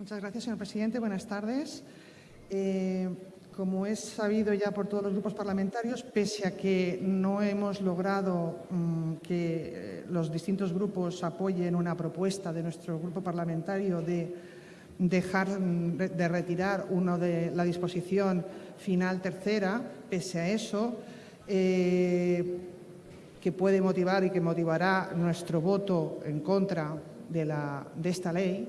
Muchas gracias, señor presidente. Buenas tardes. Eh, como es sabido ya por todos los grupos parlamentarios, pese a que no hemos logrado mm, que eh, los distintos grupos apoyen una propuesta de nuestro grupo parlamentario de dejar mm, de retirar uno de la disposición final tercera, pese a eso, eh, que puede motivar y que motivará nuestro voto en contra de, esta ley,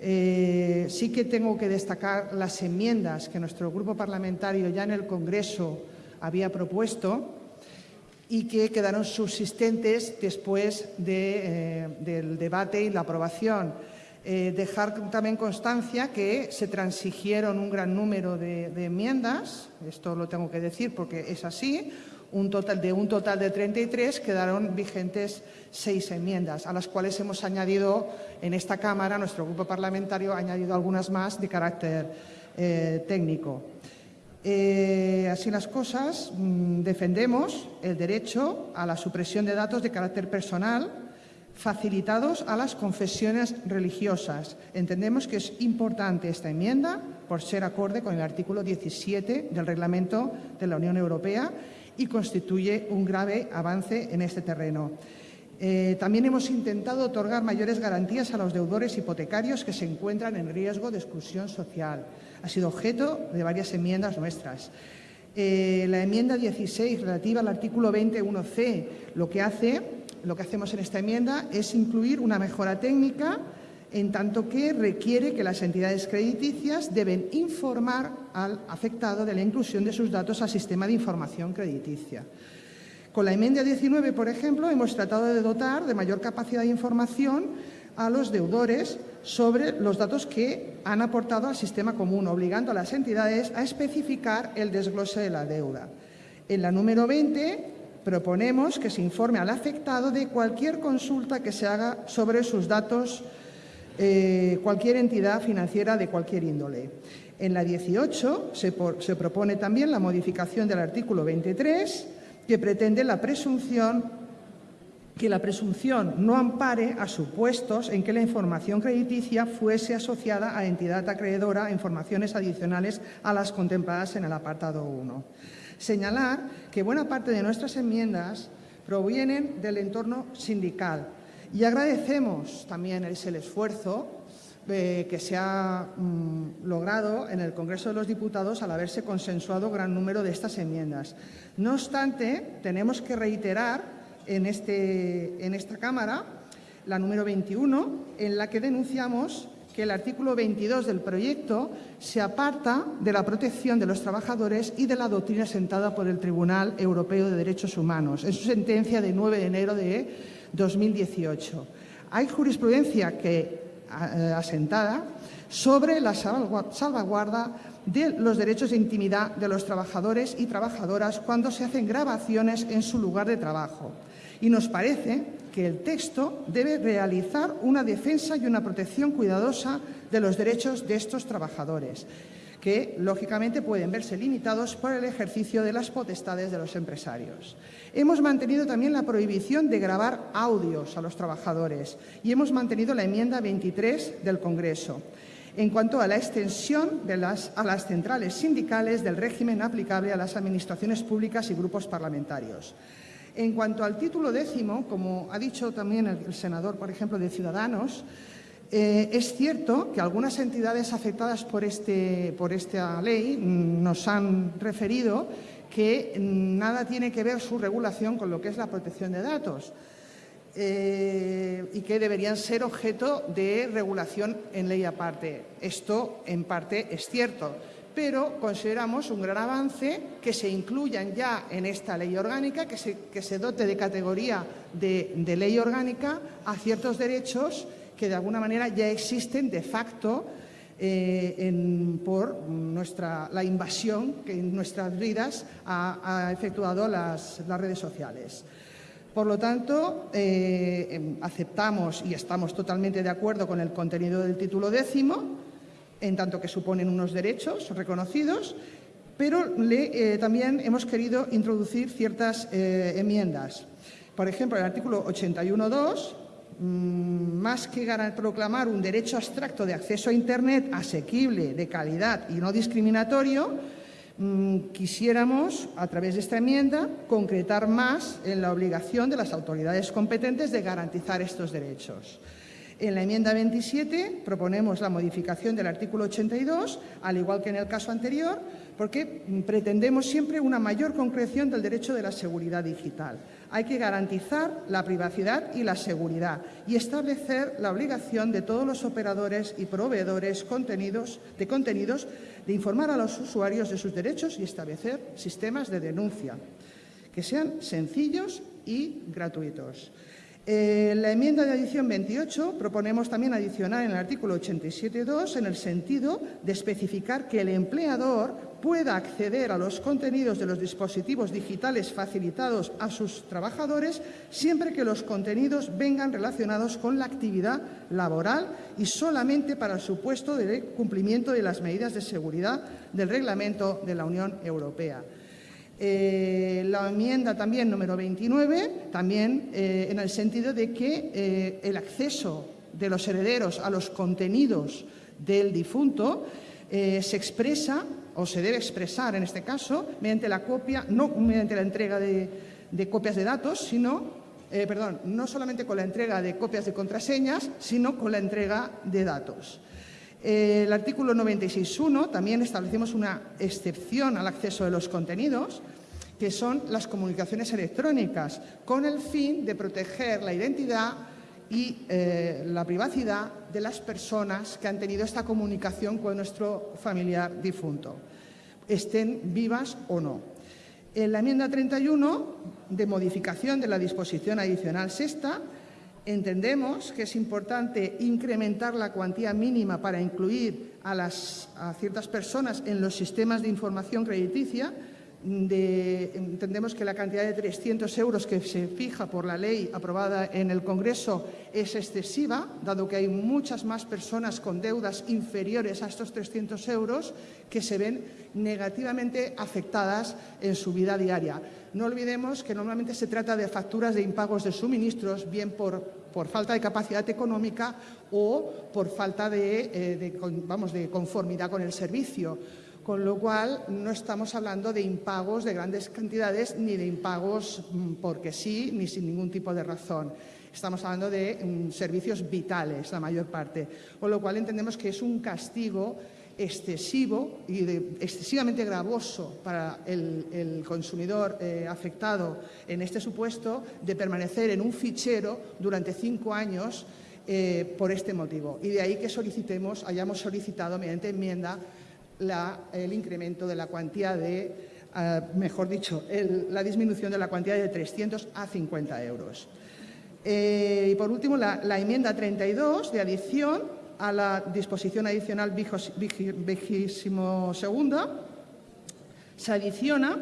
eh, sí que tengo que destacar las enmiendas que nuestro grupo parlamentario ya en el Congreso había propuesto y que quedaron subsistentes después eh, del debate y la aprobación. Eh, dejar también constancia que se transigieron un gran número de, enmiendas, esto lo tengo que decir porque es así, un total, de un total de 33 quedaron vigentes seis enmiendas, a las cuales hemos añadido en esta Cámara, nuestro grupo parlamentario ha añadido algunas más de carácter eh, técnico. Eh, así las cosas, mm, defendemos el derecho a la supresión de datos de carácter personal facilitados a las confesiones religiosas. Entendemos que es importante esta enmienda por ser acorde con el artículo 17 del Reglamento de la Unión Europea y constituye un grave avance en este terreno. Eh, también hemos intentado otorgar mayores garantías a los deudores hipotecarios que se encuentran en riesgo de exclusión social. Ha sido objeto de varias enmiendas nuestras. Eh, la enmienda 16 relativa al artículo 21c lo que hace, lo que hacemos en esta enmienda es incluir una mejora técnica en tanto que requiere que las entidades crediticias deben informar al afectado de la inclusión de sus datos al sistema de información crediticia. Con la enmienda 19, por ejemplo, hemos tratado de dotar de mayor capacidad de información a los deudores sobre los datos que han aportado al sistema común, obligando a las entidades a especificar el desglose de la deuda. En la número 20 proponemos que se informe al afectado de cualquier consulta que se haga sobre sus datos eh, cualquier entidad financiera de cualquier índole. En la 18 se, se propone también la modificación del artículo 23 que pretende la presunción que la presunción no ampare a supuestos en que la información crediticia fuese asociada a entidad acreedora a informaciones adicionales a las contempladas en el apartado 1. Señalar que buena parte de nuestras enmiendas provienen del entorno sindical y agradecemos también el esfuerzo eh, que se ha mm, logrado en el Congreso de los Diputados al haberse consensuado gran número de estas enmiendas. No obstante, tenemos que reiterar en, este, en esta Cámara la número 21, en la que denunciamos que el artículo 22 del proyecto se aparta de la protección de los trabajadores y de la doctrina sentada por el Tribunal Europeo de Derechos Humanos en su sentencia de 9 de enero de 2018. Hay jurisprudencia que eh, asentada sobre la salvaguarda de los derechos de intimidad de los trabajadores y trabajadoras cuando se hacen grabaciones en su lugar de trabajo. Y nos parece que el texto debe realizar una defensa y una protección cuidadosa de los derechos de estos trabajadores, que lógicamente pueden verse limitados por el ejercicio de las potestades de los empresarios. Hemos mantenido también la prohibición de grabar audios a los trabajadores y hemos mantenido la enmienda 23 del Congreso en cuanto a la extensión a las centrales sindicales del régimen aplicable a las administraciones públicas y grupos parlamentarios. En cuanto al título décimo, como ha dicho también el, senador, por ejemplo, de Ciudadanos, eh, es cierto que algunas entidades afectadas por, este, por esta ley nos han referido que nada tiene que ver su regulación con lo que es la protección de datos. Eh, y que deberían ser objeto de regulación en ley aparte. Esto, en parte, es cierto, pero consideramos un gran avance que se incluyan ya en esta ley orgánica, que se, que se dote de categoría de, ley orgánica a ciertos derechos que de alguna manera ya existen de facto eh, por nuestra, la invasión que en nuestras vidas ha, efectuado las redes sociales. Por lo tanto, eh, em, aceptamos y estamos totalmente de acuerdo con el contenido del título décimo, en tanto que suponen unos derechos reconocidos, pero eh, también hemos querido introducir ciertas eh, enmiendas. Por ejemplo, el artículo 81.2, mm, más que proclamar un derecho abstracto de acceso a Internet asequible, de calidad y no discriminatorio, mm, quisiéramos, a través de esta enmienda, concretar más en la obligación de las autoridades competentes de garantizar estos derechos. En la enmienda 27 proponemos la modificación del artículo 82, al igual que en el caso anterior, porque pretendemos siempre una mayor concreción del derecho de la seguridad digital. Hay que garantizar la privacidad y la seguridad y establecer la obligación de todos los operadores y proveedores de contenidos de informar a los usuarios de sus derechos y establecer sistemas de denuncia que sean sencillos y gratuitos. En la enmienda de adición 28 proponemos también adicionar en el artículo 87.2 en el sentido de especificar que el empleador pueda acceder a los contenidos de los dispositivos digitales facilitados a sus trabajadores siempre que los contenidos vengan relacionados con la actividad laboral y solamente para el supuesto de cumplimiento de las medidas de seguridad del Reglamento de la Unión Europea. Eh, la enmienda también número 29, también eh, en el sentido de que eh, el acceso de los herederos a los contenidos del difunto se expresa o se debe expresar en este caso mediante la copia, no mediante la entrega de, de copias de datos, sino, perdón, no solamente con la entrega de copias de contraseñas, sino con la entrega de datos. El artículo 96.1 también establecemos una excepción al acceso de los contenidos, que son las comunicaciones electrónicas, con el fin de proteger la identidad y eh, la privacidad de las personas que han tenido esta comunicación con nuestro familiar difunto, estén vivas o no. En la enmienda 31, de modificación de la disposición adicional sexta, Entendemos que es importante incrementar la cuantía mínima para incluir a, las, ciertas personas en los sistemas de información crediticia entendemos que la cantidad de 300 euros que se fija por la ley aprobada en el Congreso es excesiva, dado que hay muchas más personas con deudas inferiores a estos 300 euros que se ven negativamente afectadas en su vida diaria. No olvidemos que normalmente se trata de facturas de impagos de suministros, bien por, por falta de capacidad económica o por falta de, eh, vamos, de conformidad con el servicio con lo cual no estamos hablando de impagos de grandes cantidades ni de impagos mm, porque sí ni sin ningún tipo de razón. Estamos hablando de mm, servicios vitales, la mayor parte, con lo cual entendemos que es un castigo excesivo y excesivamente gravoso para el, consumidor eh, afectado en este supuesto de permanecer en un fichero durante cinco años eh, por este motivo. Y de ahí que solicitemos, hayamos solicitado mediante enmienda el incremento de la cuantía de, eh, mejor dicho, la disminución de la cuantía de 300 a 50 euros. Eh, y por último, la, enmienda 32 de adición a la disposición adicional vigésimo segunda se adiciona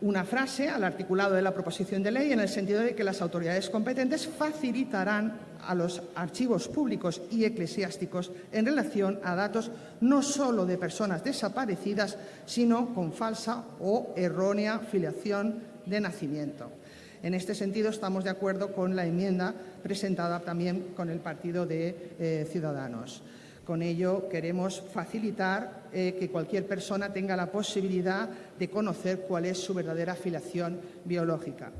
una frase al articulado de la proposición de ley en el sentido de que las autoridades competentes facilitarán a los archivos públicos y eclesiásticos en relación a datos no solo de personas desaparecidas, sino con falsa o errónea filiación de nacimiento. En este sentido, estamos de acuerdo con la enmienda presentada también con el Partido de eh, Ciudadanos. Con ello queremos facilitar eh, que cualquier persona tenga la posibilidad de conocer cuál es su verdadera afiliación biológica.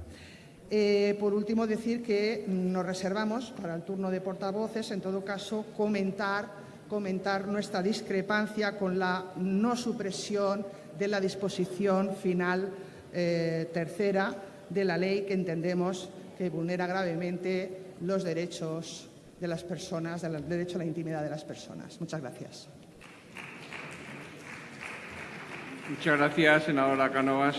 Eh, por último, decir que nos reservamos para el turno de portavoces, en todo caso, comentar, nuestra discrepancia con la no supresión de la disposición final eh, tercera de la ley que entendemos que vulnera gravemente los derechos de las personas, del derecho a la intimidad de las personas. Muchas gracias. Muchas gracias, senadora Canovas.